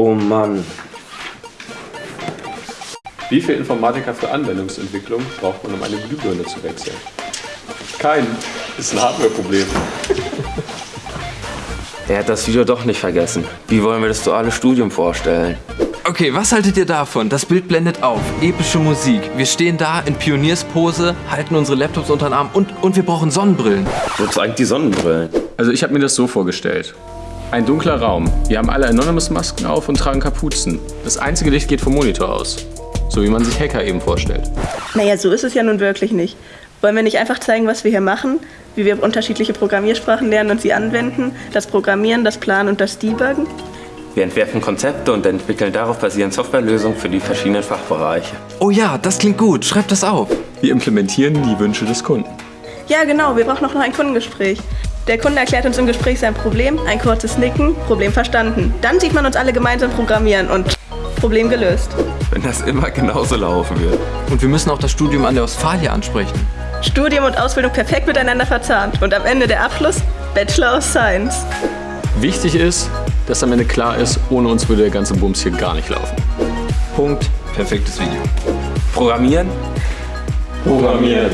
Oh Mann. Wie viel Informatiker für Anwendungsentwicklung braucht man, um eine Glühbirne zu wechseln? Keinen. Ist ein Hardware-Problem. Er hat das Video doch nicht vergessen. Wie wollen wir das duale Studium vorstellen? Okay, was haltet ihr davon? Das Bild blendet auf. Epische Musik. Wir stehen da in Pionierspose, halten unsere Laptops unter den Arm und, und wir brauchen Sonnenbrillen. Wozu eigentlich die Sonnenbrillen? Also ich habe mir das so vorgestellt. Ein dunkler Raum. Wir haben alle Anonymous-Masken auf und tragen Kapuzen. Das einzige Licht geht vom Monitor aus. So wie man sich Hacker eben vorstellt. Naja, so ist es ja nun wirklich nicht. Wollen wir nicht einfach zeigen, was wir hier machen? Wie wir unterschiedliche Programmiersprachen lernen und sie anwenden? Das Programmieren, das Planen und das Debuggen? Wir entwerfen Konzepte und entwickeln darauf basierend Softwarelösungen für die verschiedenen Fachbereiche. Oh ja, das klingt gut. Schreibt das auf. Wir implementieren die Wünsche des Kunden. Ja, genau, wir brauchen noch ein Kundengespräch. Der Kunde erklärt uns im Gespräch sein Problem, ein kurzes Nicken, Problem verstanden. Dann sieht man uns alle gemeinsam programmieren und Problem gelöst. Wenn das immer genauso laufen wird. Und wir müssen auch das Studium an der Ostfalia ansprechen. Studium und Ausbildung perfekt miteinander verzahnt und am Ende der Abschluss Bachelor of Science. Wichtig ist, dass am Ende klar ist, ohne uns würde der ganze Bums hier gar nicht laufen. Punkt. Perfektes Video. Programmieren? Programmieren.